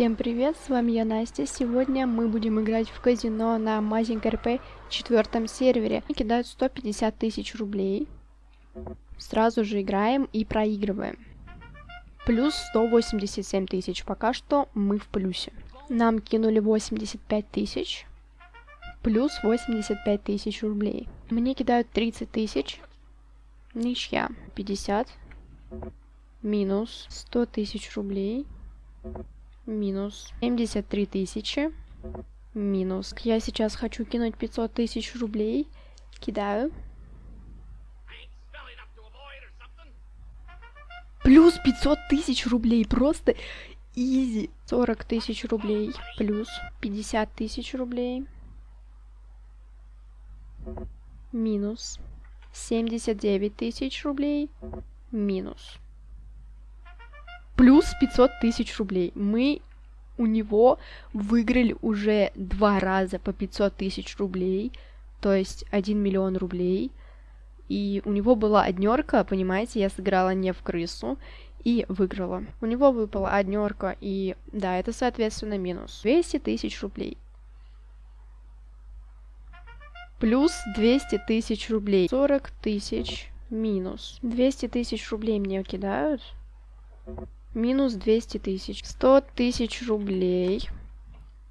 Всем привет, с вами я Настя. Сегодня мы будем играть в казино на Mazing RP четвертом сервере. Кидают 150 тысяч рублей. Сразу же играем и проигрываем. Плюс 187 тысяч. Пока что мы в плюсе. Нам кинули 85 тысяч. Плюс 85 тысяч рублей. Мне кидают 30 тысяч. Ничья. 50. Минус 100 тысяч рублей минус 73 тысячи, минус. Я сейчас хочу кинуть 500 тысяч рублей, кидаю. Плюс 500 тысяч рублей, просто изи. 40 тысяч рублей, плюс 50 тысяч рублей, минус 79 тысяч рублей, минус плюс 500 тысяч рублей. Мы у него выиграли уже два раза по 500 тысяч рублей, то есть 1 миллион рублей. И у него была однерка, понимаете, я сыграла не в крысу и выиграла. У него выпала однерка, и да, это соответственно минус 200 тысяч рублей. Плюс 200 тысяч рублей. 40 тысяч минус. 200 тысяч рублей мне кидают. Минус 200 тысяч. 100 тысяч рублей.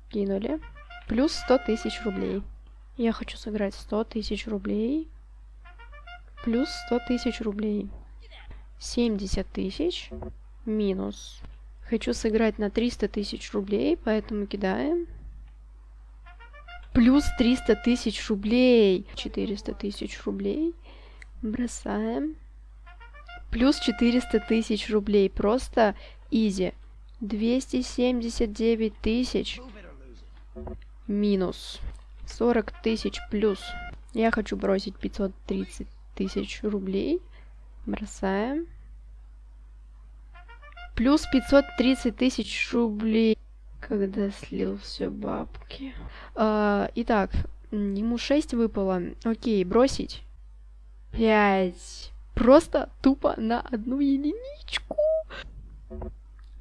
Кинули. Плюс 100 тысяч рублей. Я хочу сыграть 100 тысяч рублей. Плюс 100 тысяч рублей. 70 тысяч. Минус. Хочу сыграть на 300 тысяч рублей, поэтому кидаем. Плюс 300 тысяч рублей. 400 тысяч рублей. Бросаем. Плюс 400 тысяч рублей. Просто изи. 279 тысяч. Минус. 40 тысяч плюс. Я хочу бросить 530 тысяч рублей. Бросаем. Плюс 530 тысяч рублей. Когда слил все бабки. А, итак, ему 6 выпало. Окей, бросить. 5. Просто тупо на одну единичку.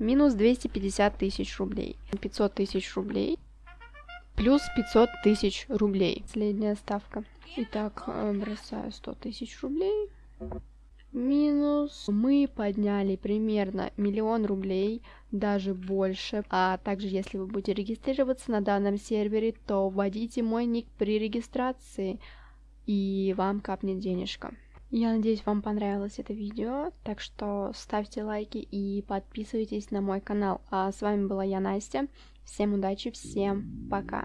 Минус 250 тысяч рублей. 500 тысяч рублей. Плюс 500 тысяч рублей. Последняя ставка. Итак, э, бросаю 100 тысяч рублей. Минус. Мы подняли примерно миллион рублей, даже больше. А также, если вы будете регистрироваться на данном сервере, то вводите мой ник при регистрации, и вам капнет денежка. Я надеюсь, вам понравилось это видео, так что ставьте лайки и подписывайтесь на мой канал. А с вами была я, Настя. Всем удачи, всем пока.